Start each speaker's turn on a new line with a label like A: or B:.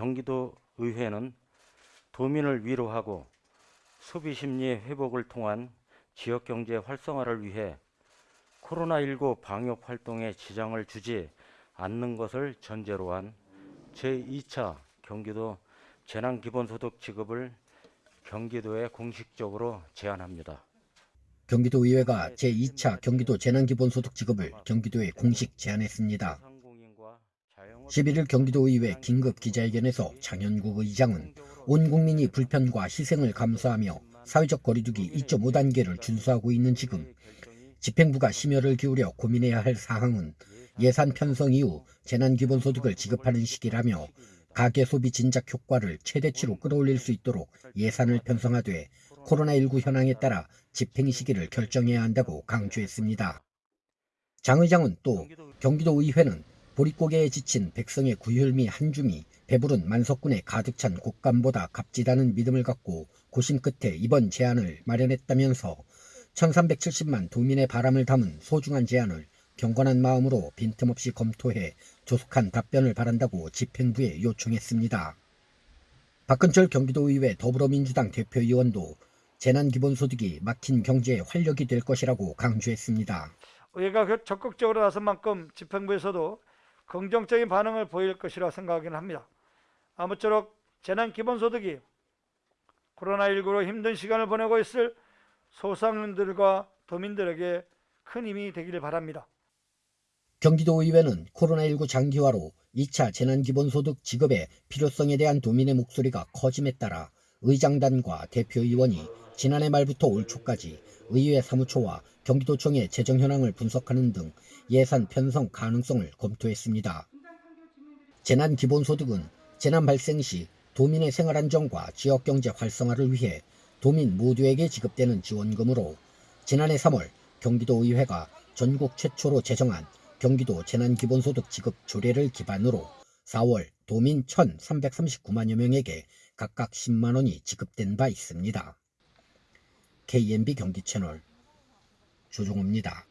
A: 경기도 의회는 도민을 위로하고 소비 심리의 회복을 통한 지역 경제 활성화를 위해 코로나19 방역 활동에 지장을 주지 않는 것을 전제로 한 제2차 경기도 재난기본소득 지급을 경기도에 공식적으로 제안합니다.
B: 경기도의회가 제2차 경기도 재난기본소득 지급을 경기도에 공식 제안했습니다. 11일 경기도의회 긴급 기자회견에서 장현국 의장은 온 국민이 불편과 희생을 감수하며 사회적 거리두기 2.5단계를 준수하고 있는 지금 집행부가 심혈을 기울여 고민해야 할 사항은 예산 편성 이후 재난기본소득을 지급하는 시기라며 가계소비 진작 효과를 최대치로 끌어올릴 수 있도록 예산을 편성하되 코로나19 현황에 따라 집행 시기를 결정해야 한다고 강조했습니다. 장 의장은 또 경기도의회는 보릿고개에 지친 백성의 구휼미 한줌이 배부른 만석군에 가득 찬 곶감보다 값지다는 믿음을 갖고 고심 끝에 이번 제안을 마련했다면서 1370만 도민의 바람을 담은 소중한 제안을 경건한 마음으로 빈틈없이 검토해 조속한 답변을 바란다고 집행부에 요청했습니다. 박근철 경기도의회 더불어민주당 대표의원도 재난기본소득이 막힌 경제의 활력이 될 것이라고 강조했습니다.
C: 의회가 그 적극적으로 나선 만큼 집행부에서도 긍정적인 반응을 보일 것이라 생각하긴 합니다. 아무쪼록 재난기본소득이 코로나19로 힘든 시간을 보내고 있을 소상인들과 도민들에게 큰 힘이 되기를 바랍니다.
B: 경기도의회는 코로나19 장기화로 2차 재난기본소득 지급의 필요성에 대한 도민의 목소리가 커짐에 따라 의장단과 대표의원이 지난해 말부터 올 초까지 의회 사무처와 경기도청의 재정 현황을 분석하는 등 예산 편성 가능성을 검토했습니다. 재난기본소득은 재난 발생 시 도민의 생활안정과 지역경제 활성화를 위해 도민 모두에게 지급되는 지원금으로 지난해 3월 경기도의회가 전국 최초로 제정한 경기도 재난기본소득 지급 조례를 기반으로 4월 도민 1,339만여 명에게 각각 10만 원이 지급된 바 있습니다. KNB 경기 채널 조종호입니다.